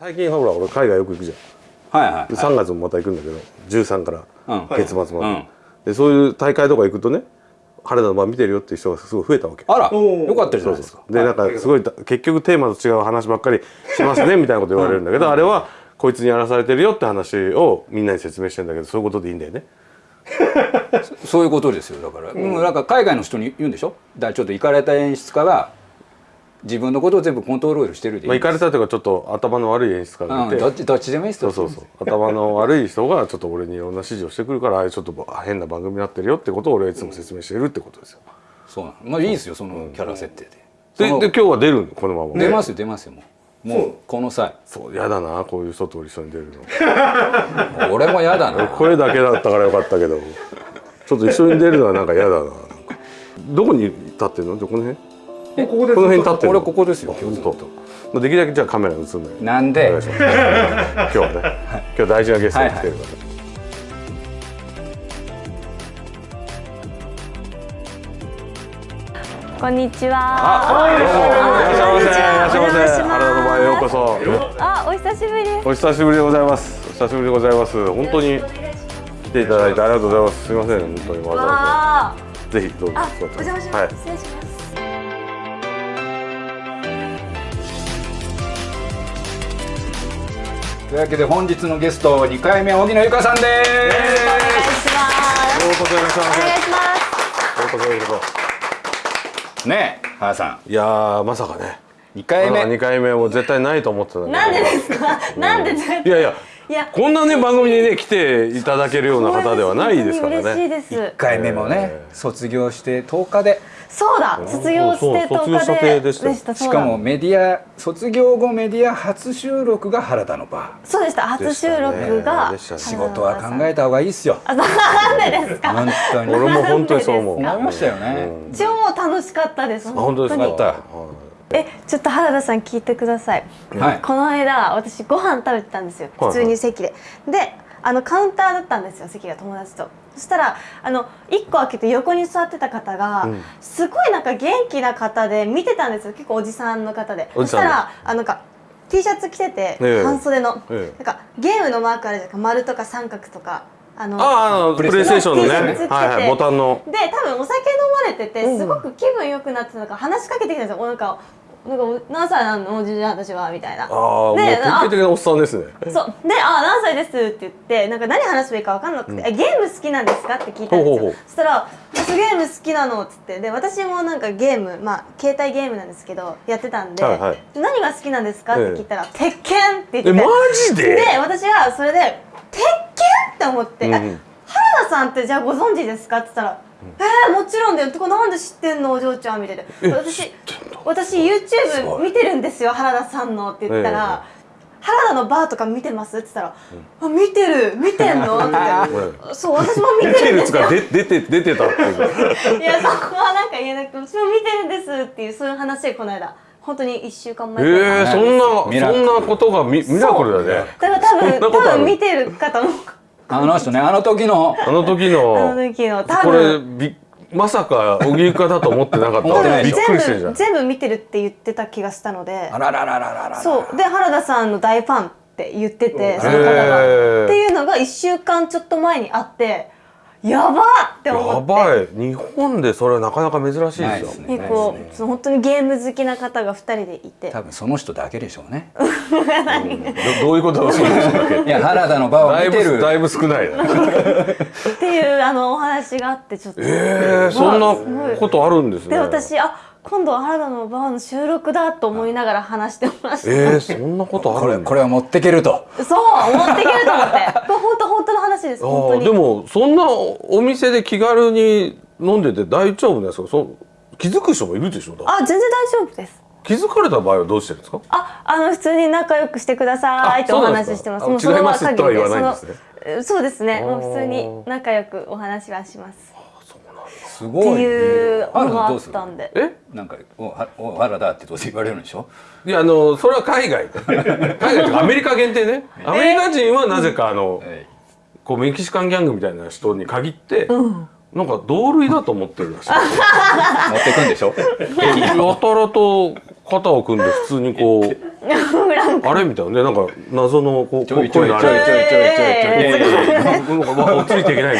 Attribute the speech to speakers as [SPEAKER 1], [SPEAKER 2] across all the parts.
[SPEAKER 1] 最近ほら俺海外よく行くじゃん。
[SPEAKER 2] はいはい、はい、
[SPEAKER 1] 3月もまた行くんだけど13から
[SPEAKER 2] うん。
[SPEAKER 1] 月末まで、
[SPEAKER 2] うん
[SPEAKER 1] でそういう大会とか行くとね原田の番見てるよっていう人がすごい増えたわけ。
[SPEAKER 2] あらよかったじゃないですか。
[SPEAKER 1] でなんかすごい結局テーマと違う話ばっかりしますねみたいなこと言われるんだけど、あれはこいつにやらされてるよって話をみんなに説明してんだけどそういうことでいいんだよね。
[SPEAKER 2] そういうことですよだから、うん、なんか海外の人に言うんでしょ？だちょっと行かれた演出家が自分のことを全部コントロールしてるでいい
[SPEAKER 1] まあ行かれたというかちょっと頭の悪い演出家がいて、
[SPEAKER 2] うん、どっちどっちでもいいですよ。
[SPEAKER 1] そうそうそう。頭の悪い人がちょっと俺にいろんな指示をしてくるからああいうちょっと変な番組になってるよってことを俺はいつも説明してるってことですよ。
[SPEAKER 2] そうなの。まあいいですよそのキャラ設定で、その
[SPEAKER 1] でで今日は出るの？このまま。
[SPEAKER 2] 出ますよ出ますよもう。もうこの際。
[SPEAKER 1] そうやだなこういう人と一緒に出るの。
[SPEAKER 2] 俺も嫌だな。
[SPEAKER 1] 声だけだったからよかったけど。ちょっと一緒に出るのはなんか嫌だななんか。どこに立ってんの？この辺？
[SPEAKER 3] ここです
[SPEAKER 1] この辺に立って
[SPEAKER 2] 俺ここですよ。
[SPEAKER 1] 本当。まあできるだけじゃあカメラに映んない
[SPEAKER 2] なんで？
[SPEAKER 1] 今日はね。今日大事なゲストが来てるから、
[SPEAKER 4] こんにちは。
[SPEAKER 1] どうもいらっしゃいませい
[SPEAKER 4] こんにちは。
[SPEAKER 1] らっしゃいませ原田の前へようこそ
[SPEAKER 4] あ、お久しぶりです。
[SPEAKER 1] お久しぶりでございますお久しぶりでございます本当に来ていただいてありがとうございますすみません本当にわざわ
[SPEAKER 4] あ
[SPEAKER 1] ざぜひどうぞ
[SPEAKER 4] お邪魔し
[SPEAKER 1] は。い
[SPEAKER 4] ます。失礼します。
[SPEAKER 2] というわけで本日のゲスト2回目荻野由香さんです
[SPEAKER 4] お願いします。
[SPEAKER 1] ようこそいらっしゃいませ
[SPEAKER 4] お願いします。
[SPEAKER 2] ねえ原さ
[SPEAKER 1] そいやーまさかね
[SPEAKER 2] ん2回目
[SPEAKER 1] 2回目も絶対ないと思ってたんだ
[SPEAKER 4] なんで
[SPEAKER 1] け
[SPEAKER 4] ですか？なんで。
[SPEAKER 1] いやいや、こんなね番組にね来ていただけるような方ではないですから
[SPEAKER 4] 嬉しい
[SPEAKER 1] ね
[SPEAKER 4] です。
[SPEAKER 2] 1回目もね
[SPEAKER 1] え
[SPEAKER 2] 卒業して10日で。
[SPEAKER 4] そうだ、卒業して
[SPEAKER 1] そう
[SPEAKER 4] 10日
[SPEAKER 1] でした。よ
[SPEAKER 4] した。
[SPEAKER 2] しかもメディア卒業後メディア初収録が原田のバ
[SPEAKER 4] そうでした。初収録が
[SPEAKER 1] ね。
[SPEAKER 2] ー仕事は考えた方がいいっすよ。
[SPEAKER 4] あ、なんでですか。
[SPEAKER 2] 本当に。
[SPEAKER 1] 俺も本当にそう思う。
[SPEAKER 2] 思いましたよね、
[SPEAKER 1] うん。
[SPEAKER 4] 超楽しかったです。
[SPEAKER 1] あ本当ですか？
[SPEAKER 2] よかった。
[SPEAKER 1] はい
[SPEAKER 4] え、ちょっと原田さん聞いてください。
[SPEAKER 2] はい。
[SPEAKER 4] この間私ご飯食べてたんですよ。
[SPEAKER 1] はい
[SPEAKER 4] 普通に席で、であのカウンターだったんですよ席が友達と。そしたらあの1個開けて横に座ってた方が、
[SPEAKER 1] うん。
[SPEAKER 4] すごいなんか元気な方で見てたんですよ。結構おじさんの方で。
[SPEAKER 1] おじさんで。
[SPEAKER 4] そしたらあなんか T シャツ着てて、
[SPEAKER 1] ええ。
[SPEAKER 4] 半袖の、
[SPEAKER 1] ええ。
[SPEAKER 4] なんかゲームのマークあるじゃないか。丸とか三角とか。あの
[SPEAKER 1] ああプレイステーションのね。はいはいボタンの。
[SPEAKER 4] で多分お酒飲まれててすごく気分良くなってたのか話しかけてきたんですよ。おなんかなんかお何歳なのおじいちゃん私は？みたいな
[SPEAKER 1] ああ典型的なおっさんですね
[SPEAKER 4] そうで「あ何歳です」って言ってなんか何話せばいいか分かんなくて「えゲーム好きなんですか?」って聞いたんですよそしたら「私ゲーム好きなの」っつってで私もなんかゲームまあ携帯ゲームなんですけどやってたんで「
[SPEAKER 1] はいはい
[SPEAKER 4] 何が好きなんですか?」って聞いたら「鉄拳」って言って
[SPEAKER 1] えマジで？
[SPEAKER 4] で私はそれで「鉄拳?」って思って「
[SPEAKER 1] うん
[SPEAKER 4] え原田さんってじゃあご存知ですか?」って言ったら「えー、もちろんだよ」ってこれなんで知ってんの？お嬢ちゃんみたいな
[SPEAKER 1] え
[SPEAKER 4] 私私 YouTube 見てるんですよ原田さんのって言ったら、原田のバーとか見てます？って言ったら、あ見てる。見てんの？ってそう私も見
[SPEAKER 1] 見てる
[SPEAKER 4] んですよ。
[SPEAKER 1] 出て出てたっていう。
[SPEAKER 4] いやそこはなんか言えなくて私も見てるんですっていうそういう話でこの間。本当に1週間前
[SPEAKER 1] ええそんなそんなことがミミラクルだね。
[SPEAKER 4] だから多分多分見てる方も
[SPEAKER 2] あの人ねあの時の。
[SPEAKER 1] あの時
[SPEAKER 4] あ
[SPEAKER 1] の
[SPEAKER 4] の時の多
[SPEAKER 1] これ
[SPEAKER 4] 分
[SPEAKER 1] びまさか荻生かだと思ってなかった
[SPEAKER 2] 思ってない
[SPEAKER 1] びっ
[SPEAKER 2] でしょ
[SPEAKER 1] くりしてるじゃん。
[SPEAKER 4] 全部全部見てるって言ってた気がしたので。
[SPEAKER 2] あらららららら。
[SPEAKER 4] そう。で原田さんの大ファンって言っててその方
[SPEAKER 1] へ
[SPEAKER 4] が。
[SPEAKER 1] ー
[SPEAKER 4] っていうのが1週間ちょっと前にあってやばっって
[SPEAKER 1] や
[SPEAKER 4] 思って。
[SPEAKER 1] ばい。日本でそれはなかなか珍しいですよ。
[SPEAKER 2] ですね。
[SPEAKER 4] 結構その本当にゲーム好きな方が2人でいて。
[SPEAKER 2] 多分その人だけでしょうね。
[SPEAKER 1] ど どういうことだそうでしたっけ
[SPEAKER 2] いや原田の場を見てる。
[SPEAKER 1] ぶだいぶ少ないな。
[SPEAKER 4] っていうあのお話があってちょっと。
[SPEAKER 1] えー、そんなことあるんですね。
[SPEAKER 4] で私あ今度は原田のバーの収録だと思いながら話してました、
[SPEAKER 1] えー、そんなことあ
[SPEAKER 2] これ
[SPEAKER 1] るんだ。
[SPEAKER 2] これは持ってけると。
[SPEAKER 4] そう持っていけると思って。こ れ本当本当の話です
[SPEAKER 1] あ
[SPEAKER 4] 本当に。
[SPEAKER 1] ーでもそんなお店で気軽に飲んでて大丈夫ですかそ気づく人もいるでしょ
[SPEAKER 4] あ全然大丈夫です。
[SPEAKER 1] 気づかれた場合はどうしてるんですか？
[SPEAKER 4] ああの普通に仲良くしてくださいってお話ししてます。
[SPEAKER 1] あ
[SPEAKER 4] もうその
[SPEAKER 1] 違います。
[SPEAKER 4] 限り
[SPEAKER 1] とは言わないんですね。
[SPEAKER 4] そうですね。もう普通に仲良くお話はします
[SPEAKER 2] すごい
[SPEAKER 4] っていうのがあっ
[SPEAKER 2] どうする
[SPEAKER 4] たんで
[SPEAKER 1] え？
[SPEAKER 2] なんかおはお原田ってどうせ言われるんでしょ
[SPEAKER 1] いやあのそれは海外海外とかアメリカ限定ねアメリカ人はなぜかあの、
[SPEAKER 2] え
[SPEAKER 1] こうメキシカンギャングみたいな人に限って、なんか同類だと思ってるらしい
[SPEAKER 2] 持ってくんでしょ
[SPEAKER 1] やたらとこ肩を組んで普通にこう あれみたいなねなんか謎のこう
[SPEAKER 2] ちょいちょいちょいちょいちょいちょいちょい。
[SPEAKER 1] なんかわついていけない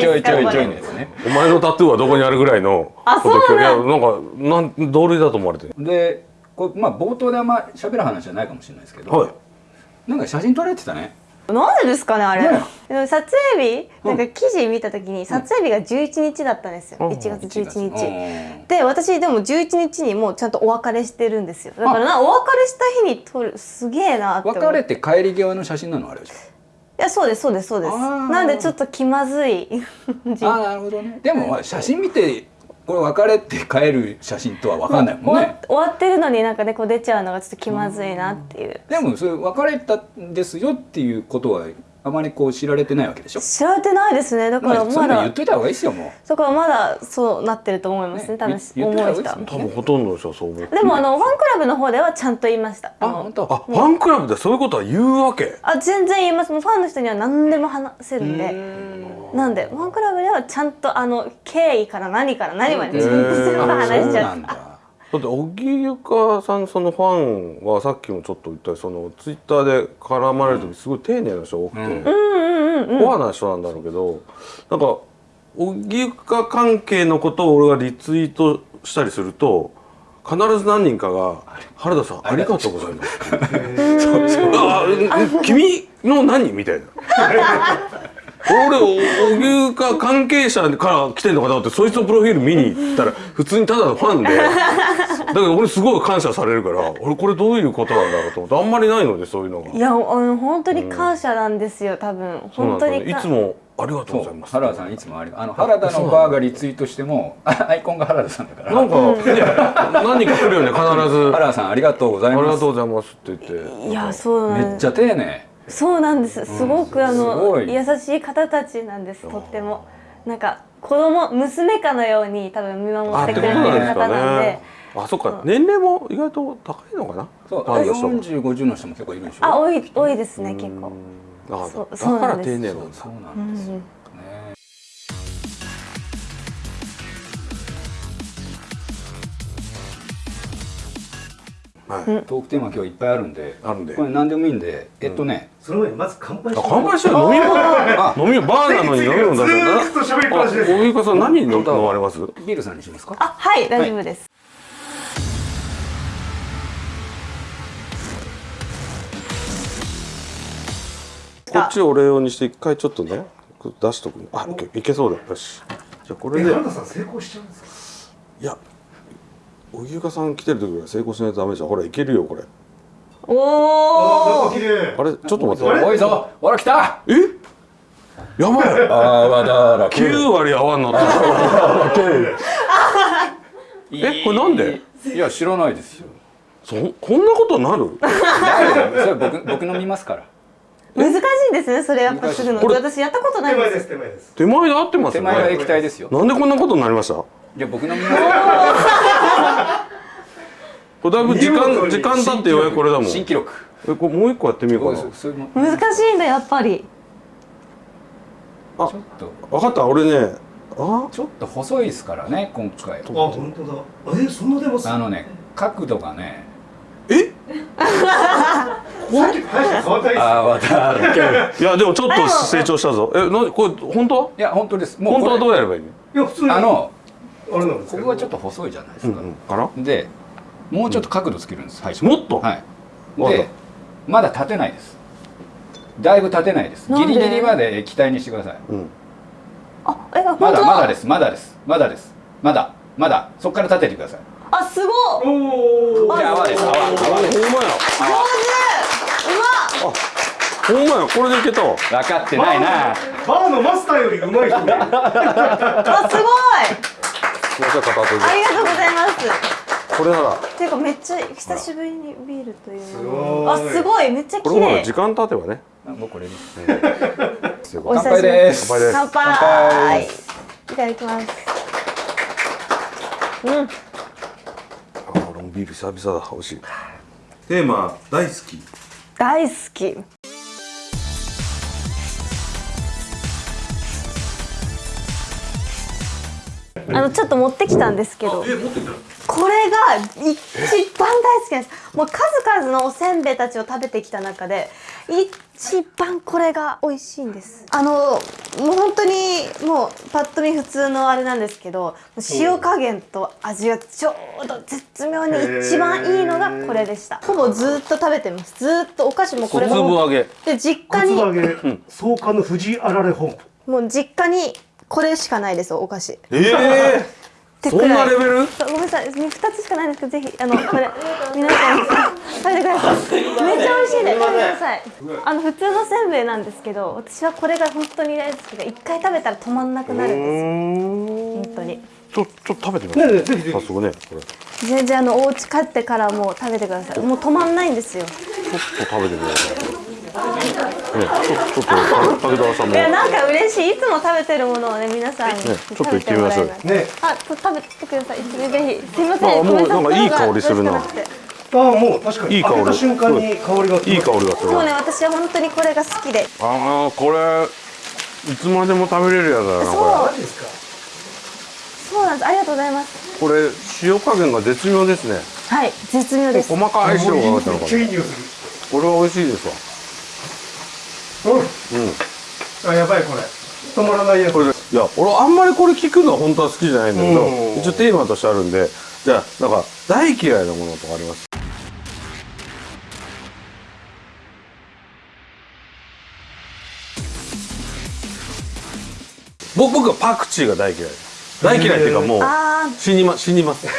[SPEAKER 2] ちょいちょいちょいですね
[SPEAKER 1] お前のタトゥーはどこにあるぐらいのいやなんかなん同類だと思われてる
[SPEAKER 2] でこれまあ冒頭であんま喋る話じゃないかもしれないですけど、
[SPEAKER 1] はい
[SPEAKER 2] なんか写真撮られてたね
[SPEAKER 4] なんでですかねあれ、
[SPEAKER 2] ね。
[SPEAKER 4] 撮影日なんか記事見た時に撮影日が11日だったんですよ、
[SPEAKER 1] うん。
[SPEAKER 4] 1月11日、
[SPEAKER 2] うん
[SPEAKER 4] で私でも11日にもうちゃんとお別れしてるんですよ。だからなお別れした日に撮るすげえなって
[SPEAKER 2] 別れて帰り際の写真なのあれじ
[SPEAKER 4] いやそうですそうですそうです。なんでちょっと気まずい。
[SPEAKER 2] ああなるほどね。でもまあ写真見てこれ別れて帰る写真とは分かんないもんね。
[SPEAKER 4] 終わってるのになんかねこう出ちゃうのがちょっと気まずいなっていう。
[SPEAKER 2] でもそれ別れたんですよっていうことはあまりこう知られてないわけでしょ？
[SPEAKER 4] 知られてないですね。だからまだ
[SPEAKER 2] 言っといた方がいいですよも
[SPEAKER 4] だからまだそうなってると思います。ね
[SPEAKER 2] ね
[SPEAKER 4] 多分思
[SPEAKER 2] いいです
[SPEAKER 1] 多分ほとんどの人はそう思う
[SPEAKER 4] でもあのファンクラブの方ではちゃんと言いました。
[SPEAKER 2] あ
[SPEAKER 4] の
[SPEAKER 2] 本当？
[SPEAKER 1] あファンクラブでそういうことは言うわけ？
[SPEAKER 4] あ全然言いますもうファンの人には何でも話せるんで。なんでファンクラブではちゃんとあの経緯から何から何までちゃんと全部話しちゃう
[SPEAKER 2] だ
[SPEAKER 1] だって小木ゆかさんそのファンはさっきもちょっと言ったよそのツイッターで絡まれる時すごい丁寧な人が多くて、
[SPEAKER 2] うん。
[SPEAKER 1] コアな人なんだろうけどなんか小木ゆか関係のことを俺がリツイートしたりすると必ず何人かが「原田さんありがとう。ございます」そう。そう。あうん君の何?」みたいな。俺小木ゆか関係者から来てんのかなってそいつのプロフィール見に行ったら普通にただのファンでだけど俺すごい感謝されるから俺これどういうことなんだろうと思ってあんまりないのでそういうのが。
[SPEAKER 4] いやあの本当に感謝なんですよ多分。
[SPEAKER 1] そうなんだね。
[SPEAKER 4] 本当にか
[SPEAKER 1] いつもありがとうございます。
[SPEAKER 2] 原田さんいつもありがあの原田のバーがリツイートしても あアイコンが原田さんだから。
[SPEAKER 1] なんか、ね、何人か来るよね必ず
[SPEAKER 2] 原田さんありがとうござ
[SPEAKER 1] ありが
[SPEAKER 2] います
[SPEAKER 1] とうございますって言って。
[SPEAKER 4] いやそうなんです。
[SPEAKER 2] めっちゃ丁寧。
[SPEAKER 4] そうなんです。すごくあ
[SPEAKER 2] す
[SPEAKER 4] の
[SPEAKER 2] ごい。
[SPEAKER 4] 優しい方たちなんですとっても。なんか子供娘かのように多分見守ってくれてる方なんで
[SPEAKER 1] あそっか。年齢も意外と高いのかな？
[SPEAKER 2] そう
[SPEAKER 1] ファンの人も
[SPEAKER 2] 4050の人も結構いるでしょ？
[SPEAKER 4] あ多い多いですね結構。
[SPEAKER 1] あ
[SPEAKER 4] そう
[SPEAKER 1] だ
[SPEAKER 4] そうなんです。
[SPEAKER 1] だから丁寧なんだ。
[SPEAKER 2] そうなんですよ、ね。
[SPEAKER 1] はい、
[SPEAKER 2] トークテーマ今日いっぱいあるんで
[SPEAKER 1] あるんで。
[SPEAKER 2] これ何でもいいんでえっとね、
[SPEAKER 3] その前にまず乾杯し
[SPEAKER 1] あ
[SPEAKER 3] て
[SPEAKER 1] 乾杯してる飲み物飲み物バーなのに飲み物出す
[SPEAKER 3] ずーっと喋りっぱなしです
[SPEAKER 1] あ大井さん何飲飲まれます
[SPEAKER 2] ビールさんにしますか
[SPEAKER 4] あはい大丈夫です
[SPEAKER 1] こっちをお礼用にして一回ちょっとね出しとくあいけいけそうだよ。し。じゃあこれで。
[SPEAKER 3] え原田さん成功しちゃうんですか？
[SPEAKER 1] いや荻生さん来てる時は成功しないとダメじゃんほらいけるよこれ。
[SPEAKER 3] あ
[SPEAKER 4] おお
[SPEAKER 1] あれちょっと待って。
[SPEAKER 2] おいぞほら来た。
[SPEAKER 1] え？や。ばい
[SPEAKER 2] あわだら
[SPEAKER 1] 9割泡になったえこれなんで？
[SPEAKER 2] いや知らないですよ。
[SPEAKER 1] そこんなことなる？
[SPEAKER 2] それ僕僕飲みますから
[SPEAKER 4] 難しいですねそれやっぱするの。
[SPEAKER 1] これ
[SPEAKER 4] 私やったことないんで
[SPEAKER 3] 手前ですす手前です。
[SPEAKER 1] 手前で合ってますよ
[SPEAKER 2] 手前が
[SPEAKER 1] ね
[SPEAKER 2] 液体ですよ。
[SPEAKER 1] なんでこんなことになりました？こ
[SPEAKER 2] じゃあ僕飲みます
[SPEAKER 1] れだいぶ時間時間経ってようやくこれだもん。
[SPEAKER 2] 新記録。
[SPEAKER 1] えこれもう一個やってみようか
[SPEAKER 2] そうです。そういうの。
[SPEAKER 4] 難しいんだやっぱり。
[SPEAKER 2] ちょっと。
[SPEAKER 1] な分かった。俺ねあ？
[SPEAKER 2] ちょっと細いですからね今回。
[SPEAKER 3] あ本当だ。あえそんな出ます？
[SPEAKER 2] あのね角度がね
[SPEAKER 1] え？
[SPEAKER 2] あわだらけ
[SPEAKER 1] いやでもちょっと成長したぞ。えなこれ本当？
[SPEAKER 2] いや本当です。もう
[SPEAKER 1] 本当はど
[SPEAKER 2] こ
[SPEAKER 1] うやればいいの？
[SPEAKER 3] いや普通
[SPEAKER 2] あの
[SPEAKER 3] あれなんですけど。
[SPEAKER 2] ここがちょっと細いじゃないですか、
[SPEAKER 1] うんうん。
[SPEAKER 2] でもうちょっと角度つけるんです最初。
[SPEAKER 1] もっと？
[SPEAKER 2] はい。でまだ立てないです。だいぶ立てないです。ギリギリまで液体にしてください。
[SPEAKER 1] うん。
[SPEAKER 4] あえ本当
[SPEAKER 2] まだまだです。まだです。まだです。まだ。まだ。そこから立ててください
[SPEAKER 4] あすごい
[SPEAKER 3] おお
[SPEAKER 2] じゃあ泡です。泡泡です。
[SPEAKER 1] ほんまや。
[SPEAKER 4] 上手。うまっ。
[SPEAKER 1] ほんまや。これでいけたわ。
[SPEAKER 2] 分かってないな。
[SPEAKER 3] バーのマスターより上手い人もいる
[SPEAKER 4] あすごい。
[SPEAKER 1] すいません片手で。
[SPEAKER 4] ありがとうございます。
[SPEAKER 1] これなら。
[SPEAKER 4] ていうかめっちゃ久しぶりにビールという。
[SPEAKER 3] す
[SPEAKER 4] の
[SPEAKER 3] ごい。
[SPEAKER 4] あすごい。めっちゃ綺麗。
[SPEAKER 1] 時間経てばね。
[SPEAKER 2] もうこれ。です
[SPEAKER 4] お久しぶり。
[SPEAKER 2] 乾杯です。
[SPEAKER 1] 乾杯
[SPEAKER 4] 乾杯。いただきます。うん
[SPEAKER 1] ビール久々だ美味しい。テーマ大好き。
[SPEAKER 4] 大好き。あのちょっと持ってきたんですけど。
[SPEAKER 1] え持ってきた
[SPEAKER 4] これが一番大好きなんです。もう数々のおせんべいたちを食べてきた中で一番これが美味しいんです。あのもう本当にもうパッと見普通のあれなんですけど塩加減と味がちょうど絶妙に一番いいのがこれでした。ほぼずっと食べてます。ずっとお菓子もこれ
[SPEAKER 1] 小粒揚げ。
[SPEAKER 4] で実家に。
[SPEAKER 3] 揚げ創刊の藤あられ本。
[SPEAKER 4] もう実家にこれしかないですお菓子。
[SPEAKER 1] ええ
[SPEAKER 4] って
[SPEAKER 1] そんなレベル？
[SPEAKER 4] ごめんなさい。二つしかないんですけどぜひあの これ皆さん食べてください。めっちゃ美味しいで食べてください。あの普通のせんべいなんですけど私はこれが本当に大好きで一回食べたら止まんなくなるんですよ。本当に。
[SPEAKER 1] ちょちょっと食べてみます
[SPEAKER 3] ねえねえぜひぜひ。
[SPEAKER 1] 早速ねこれ。ち
[SPEAKER 4] 全然あのお家帰ってからもう食べてください。もう止まんないんですよ。
[SPEAKER 1] ょっと食べてくださいねちょちょっと武田さんも。
[SPEAKER 4] いやなんか嬉しい。いつも食べてるものをね皆さんに
[SPEAKER 1] ちょっと
[SPEAKER 4] 食べてもらえない
[SPEAKER 3] 行ってみましょう。ね。
[SPEAKER 4] あと食べてください。ぜひ。すいませ
[SPEAKER 1] あもう
[SPEAKER 4] な
[SPEAKER 1] んかいい香りするな。
[SPEAKER 3] ああもう確かに。
[SPEAKER 1] いい香り。
[SPEAKER 3] 開けた瞬間に香りが
[SPEAKER 1] いい香りがする。
[SPEAKER 4] もうね私は本当にこれが好きで。
[SPEAKER 1] ああこれいつまでも食べれるやつだなこ
[SPEAKER 3] マジですか
[SPEAKER 4] そうなんです。ありがとうございます。
[SPEAKER 1] れこれ塩加減が絶妙ですね。
[SPEAKER 4] はい絶妙です。
[SPEAKER 1] 細かい塩がかかったのかなこれは美味しいですわ。
[SPEAKER 3] るうん。
[SPEAKER 1] うん
[SPEAKER 3] あやばいこれ。止まらないやつ。
[SPEAKER 1] これでいや俺あんまりこれ聞くのは本当は好きじゃないんだけど
[SPEAKER 3] うん。
[SPEAKER 1] 一応テーマとしてあるんで。じゃあなんか大嫌いなものとかあります？僕僕はパクチーが大嫌い。です大嫌いっていうかもう
[SPEAKER 4] あ
[SPEAKER 1] 死にま死にます。
[SPEAKER 4] ー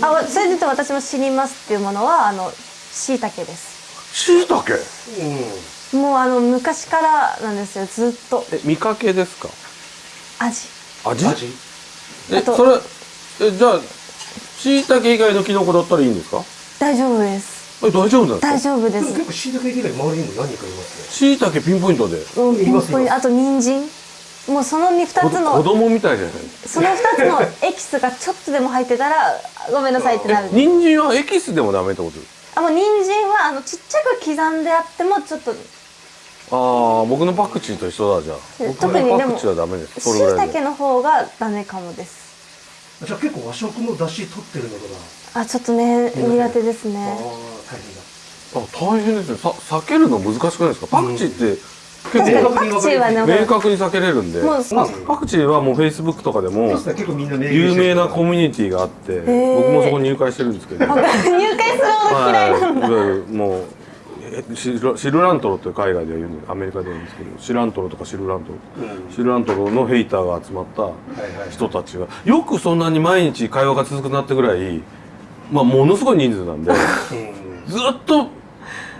[SPEAKER 4] あそれで言うと私も死にますっていうものはあの椎茸です。
[SPEAKER 1] しいたけ
[SPEAKER 3] うん
[SPEAKER 4] もうあの昔からなんですよずっと。
[SPEAKER 1] え見かけですか？
[SPEAKER 4] 味。
[SPEAKER 1] 味？
[SPEAKER 3] 味？
[SPEAKER 4] あと。
[SPEAKER 1] えそれえじゃあしいたけ以外のキノコだったらいいんですか？
[SPEAKER 4] 大丈夫です。
[SPEAKER 1] え大丈夫なんですか
[SPEAKER 4] 大丈夫で
[SPEAKER 3] ですも結構椎茸以外周りにも何人かいます
[SPEAKER 1] しいたけピンポイントで。
[SPEAKER 4] ピンポイント。あと人参。もうその二
[SPEAKER 1] 子
[SPEAKER 4] つの
[SPEAKER 1] 子供みたいじゃない？
[SPEAKER 4] その二つのエキスがちょっとでも入ってたらごめんなさいってなる。
[SPEAKER 1] 人参はエキスでもダメってこと？
[SPEAKER 4] あもう人参はあのちっちゃく刻んであってもちょっと
[SPEAKER 1] ああ僕のパクチーと一緒だじゃあ。僕
[SPEAKER 4] 特にでも
[SPEAKER 1] のパクチーはダメです。そ
[SPEAKER 4] 椎
[SPEAKER 1] れぐらいで。
[SPEAKER 4] 茸の方がダメかもです。
[SPEAKER 3] かじゃあ結構和食の出汁取ってるのかな？
[SPEAKER 4] あちょっとね苦手です
[SPEAKER 3] あ
[SPEAKER 4] ね
[SPEAKER 3] あ大変だ。
[SPEAKER 1] あ大変ですね。さ避けるの難しくないですか？パクチーって結
[SPEAKER 4] 確かに
[SPEAKER 1] 構
[SPEAKER 4] パクチーはね
[SPEAKER 1] 明確に避けれるんで。
[SPEAKER 4] もう
[SPEAKER 1] まあパクチーはもうフェイスブックとかでも有名なコミュニティがあって
[SPEAKER 4] ー。
[SPEAKER 1] 僕もそこに入会してるんですけど。
[SPEAKER 4] 入会するほど嫌いなんだ。
[SPEAKER 1] はい、もうえシルシルラントロという海外では言うんでアメリカでは言うんですけどシラントロとかシルラントロ、
[SPEAKER 3] うん。
[SPEAKER 1] シルラントロのヘイターが集まった
[SPEAKER 3] はい
[SPEAKER 1] 人たちがよくそんなに毎日会話が続くなってぐらい、まあ、ものすごい人数なんで
[SPEAKER 3] うん。
[SPEAKER 1] ずっと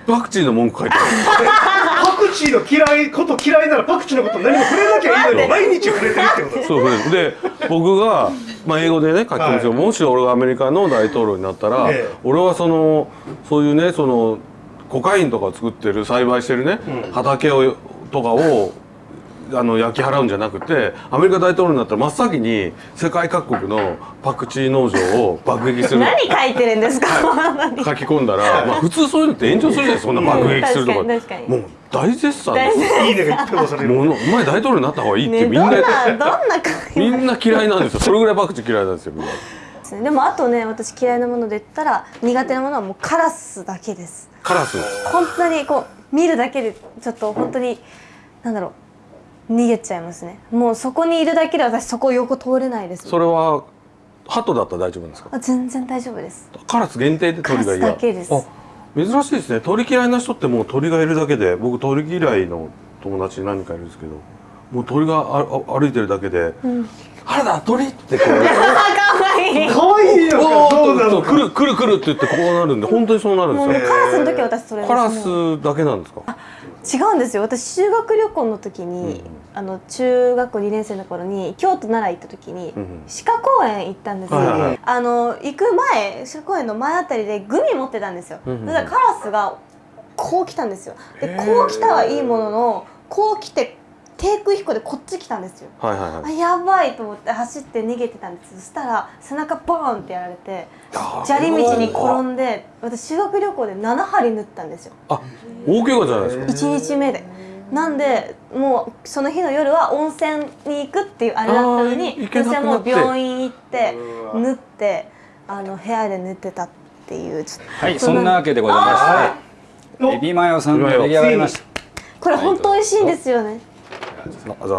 [SPEAKER 1] パクチーの文句書いてある。
[SPEAKER 3] パクチーの嫌いこと嫌いならパクチーのこと何も触れなきゃいいのに毎日触れてるってこと。
[SPEAKER 1] そうそうで僕が、まあ、英語でね書き込みして、
[SPEAKER 3] はい。
[SPEAKER 1] もし俺がアメリカの大統領になったら、
[SPEAKER 3] ええ。
[SPEAKER 1] 俺はそのそういうねそのコカインとかを作ってる栽培してるね、
[SPEAKER 3] うん。
[SPEAKER 1] 畑をとかをあの焼き払うんじゃなくてアメリカ大統領になったら真っ先に世界各国のパクチー農場を爆撃する。
[SPEAKER 4] 何書いてるんですか？
[SPEAKER 1] 書き込んだら、まあ、普通そういうのって炎上するじゃないそんな爆撃するとか,、もう大絶賛です。
[SPEAKER 3] いいねがいっぱい押される
[SPEAKER 1] もうお前大統領になった方がいいって
[SPEAKER 4] ね
[SPEAKER 1] みんな、
[SPEAKER 4] どんなどんな
[SPEAKER 1] み？んな嫌いなんですよ。それぐらいパクチー嫌いなんですよみんな。
[SPEAKER 4] でもあとね私嫌いなもので言ったら苦手なものはもうカラスだけです
[SPEAKER 1] カラス
[SPEAKER 4] 本当にこう見るだけでちょっと本当になんだろう逃げちゃいますね。もうそこにいるだけで私そこ横通れないです。
[SPEAKER 1] それは鳩だったら大丈夫ですか？
[SPEAKER 4] あ全然大丈夫です。
[SPEAKER 1] カラス限定で鳥が嫌。
[SPEAKER 4] カラスだけです。
[SPEAKER 1] あ珍しいですね。鳥嫌いな人ってもう鳥がいるだけで僕鳥嫌いの友達何人かいるんですけどもう鳥がああ歩いてるだけで「原田鳥!」ってこう
[SPEAKER 4] いい
[SPEAKER 3] 可愛いよ
[SPEAKER 1] お
[SPEAKER 3] そうなの？
[SPEAKER 1] ーっと来る来る来るって言ってこうなるんで本当にそうなるんですよ。
[SPEAKER 4] カラスの時は私それ
[SPEAKER 1] カラスだけなんですか？
[SPEAKER 4] 違うんですよ。私修学旅行の時に、あの中学校2年生の頃に京都奈良行った時に、
[SPEAKER 1] うんうん。
[SPEAKER 4] 鹿公園行ったんですよ、
[SPEAKER 1] はいはいはい。
[SPEAKER 4] あの行く前鹿公園の前あたりでグミ持ってたんですよ、
[SPEAKER 1] うんうん。
[SPEAKER 4] そしたらカラスがこう来たんですよ。でこう来たはいいもののこう来て低空飛行でこっち来たんですよ。
[SPEAKER 1] はいはいはい。
[SPEAKER 4] あやばいと思って走って逃げてたんです。そしたら背中ボーンってやられて砂利道に転んで私修学旅行で7針縫ったんですよ。
[SPEAKER 1] あ大怪我じゃないですか。
[SPEAKER 4] 1日目で。なんでもうその日の夜は温泉に行くっていうあれだったのに私はもう病院行って縫ってあの部屋で寝てたっていうちょっと。
[SPEAKER 2] はいそんなわけでございましてエビマヨさんが出来上がりました。
[SPEAKER 4] これ本当美味しいんですよね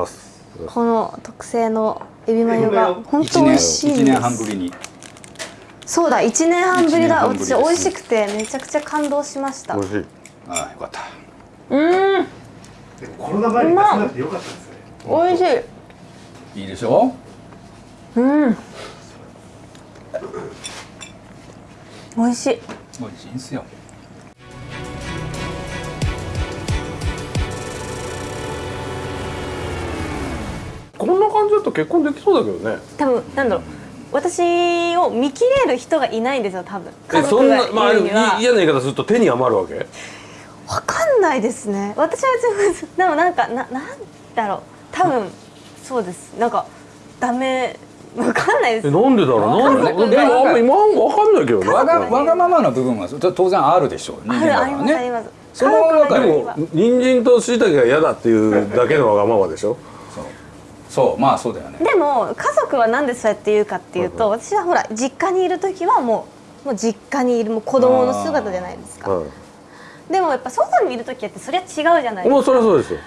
[SPEAKER 1] す。
[SPEAKER 4] この特製のエビマヨが本当美味しいん
[SPEAKER 2] 一年半
[SPEAKER 4] です
[SPEAKER 2] ぶりに。
[SPEAKER 4] そうだ1年半ぶりだ私美味しくてめちゃくちゃ感動しました。
[SPEAKER 1] 美味しい。
[SPEAKER 2] ああよかった。
[SPEAKER 4] うん。
[SPEAKER 3] コロナ前に出さなくてよかったですね。
[SPEAKER 4] 美味しい。
[SPEAKER 2] い。いでしょ
[SPEAKER 4] うん。美味しい。
[SPEAKER 2] 美味しいんですよ
[SPEAKER 1] こんな感じだと結婚できそうだけどね。
[SPEAKER 4] 多分なんだろう私を見切れる人がいないんですよ多分。家
[SPEAKER 1] えそ
[SPEAKER 4] 族がい
[SPEAKER 1] んなまあ
[SPEAKER 4] るには、
[SPEAKER 1] い嫌な言い方すると手に余るわけ？
[SPEAKER 4] わかんないですね。私は別に でもなんかななんだろう。多分そうです。なんかダメ。わかんないです。
[SPEAKER 1] えなんでだろう？なんで？でもあんま今わかんないけどね。
[SPEAKER 2] わがわがままな部分は当然あるでしょう。人間
[SPEAKER 4] あるあり
[SPEAKER 2] だからね
[SPEAKER 4] ますあります。
[SPEAKER 2] その中で。
[SPEAKER 1] でも人参と椎茸が嫌だっていうだけのわがままでしょ？
[SPEAKER 2] そうまあそうだよね。
[SPEAKER 4] でも家族はなんでそうやって言うかっていうと私はほら実家にいる時はもうもう実家にいるもう子供の姿じゃないですか。
[SPEAKER 1] は
[SPEAKER 4] でもやっぱ外にいる時ってそれは違うじゃない
[SPEAKER 1] い
[SPEAKER 4] ですか。
[SPEAKER 1] もうそれはそうですよ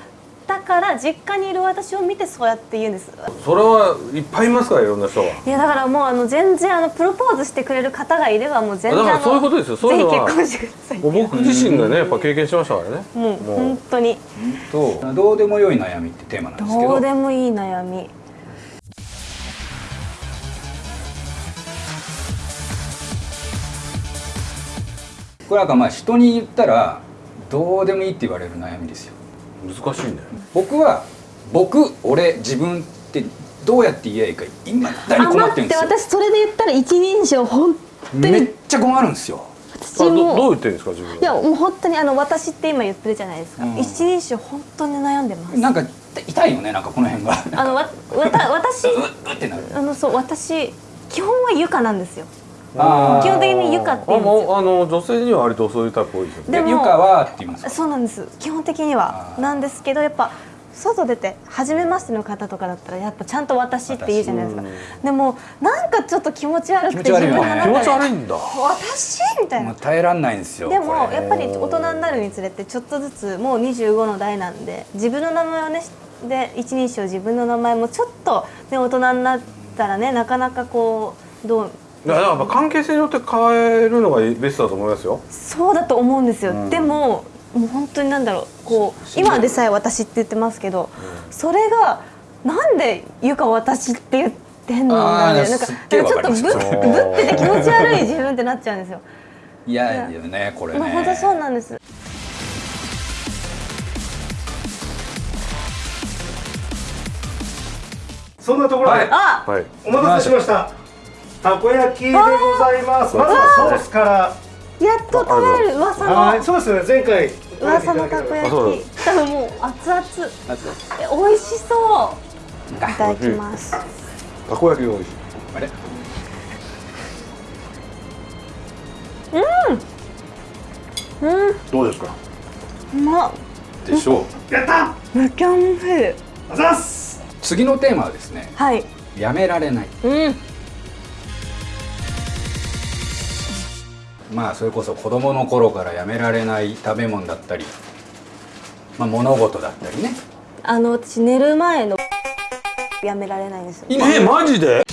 [SPEAKER 4] だから実家にいる私を見てそうやって言うんです。
[SPEAKER 1] それはいっぱいいますからいろんな人が
[SPEAKER 4] いやだからもうあの全然あのプロポーズしてくれる方がいればもう全然
[SPEAKER 1] だからそういうことですよ。そういうのは。
[SPEAKER 4] ぜひ結婚してください。
[SPEAKER 1] もう僕自身がねやっぱ経験しましたからね。
[SPEAKER 4] もう本当に。
[SPEAKER 2] とどうでもよい悩みってテーマなんですけど。
[SPEAKER 4] どうでもいい悩み。
[SPEAKER 2] これなんかまあ人に言ったらどうでもいいって言われる悩みですよ
[SPEAKER 1] 難しいね。
[SPEAKER 2] 僕は僕俺自分ってどうやって言えばいいか今だに困ってるんですよ。
[SPEAKER 4] 私それで言ったら一人称本当
[SPEAKER 2] めっ
[SPEAKER 4] に
[SPEAKER 2] ちゃ困るんですよ。
[SPEAKER 4] 私も。
[SPEAKER 1] どう言ってるんですか自分
[SPEAKER 4] いやもう本当にあの私って今言ってるじゃないですか、
[SPEAKER 2] うん。
[SPEAKER 4] 一人称本当に悩んでます。
[SPEAKER 2] なんか痛いよねなんかこの辺が。
[SPEAKER 4] あのわわた私
[SPEAKER 2] うっってなる。
[SPEAKER 4] あのそう私基本はゆかなんですよ基本的にゆかって言
[SPEAKER 1] あ
[SPEAKER 4] うんですよ。
[SPEAKER 1] もうあの女性には割とそういうタイプ多いですよね。
[SPEAKER 2] ゆかはって言いますか？
[SPEAKER 4] そうなんです。基本的にはなんですけどやっぱ外出て初めましての方とかだったらやっぱちゃんと私って言うじゃないですか。でもなんかちょっと気持ち悪くて
[SPEAKER 2] 気持ち悪い。よね
[SPEAKER 1] 気持ち悪いんだ。
[SPEAKER 4] 私？みたいな。
[SPEAKER 2] 耐えらんないんですよ
[SPEAKER 4] でもやっぱり大人になるにつれてちょっとずつもう25の代なんで自分の名前をねで一人称自分の名前もちょっと、ね、大人になったらねなかなかこうどう
[SPEAKER 1] だからやっぱ関係性によって変えるのがベストだと思いますよ。
[SPEAKER 4] そうだと思うんですよ、
[SPEAKER 1] うん。
[SPEAKER 4] でももう本当になんだろうこう今でさえ私って言ってますけど、それがなんで「ゆか私」って言ってんのなんかなんかちょっとぶぶってて気持ち悪い自分ってなっちゃうんですよ。
[SPEAKER 2] 嫌だよねこれね。
[SPEAKER 4] まあ本当そうなんです。
[SPEAKER 3] そんなところで、
[SPEAKER 2] はい。
[SPEAKER 4] あ、
[SPEAKER 1] はい
[SPEAKER 3] お待たせしましたたこ焼きでございます。まずはソースから。
[SPEAKER 4] やっと食べれる噂の
[SPEAKER 3] はい。そうですよね。前回。
[SPEAKER 4] 噂のたこ焼き。多分もう熱々。え美味しそう。いただきます。
[SPEAKER 1] たこ焼きが美味し。い
[SPEAKER 2] あれ？
[SPEAKER 4] うん、
[SPEAKER 1] どうですか？
[SPEAKER 4] うまっ。
[SPEAKER 2] でしょう。
[SPEAKER 3] やった！
[SPEAKER 4] めちゃめちゃいい。
[SPEAKER 3] あざっす！
[SPEAKER 2] 次のテーマはですね。
[SPEAKER 4] はい。
[SPEAKER 2] やめられない。
[SPEAKER 4] うん。
[SPEAKER 2] まあそれこそ子供の頃からやめられない食べ物だったり、まあ、物事だったりね
[SPEAKER 4] あの私寝る前のやめられないんですよ。
[SPEAKER 2] 今
[SPEAKER 1] えマジで？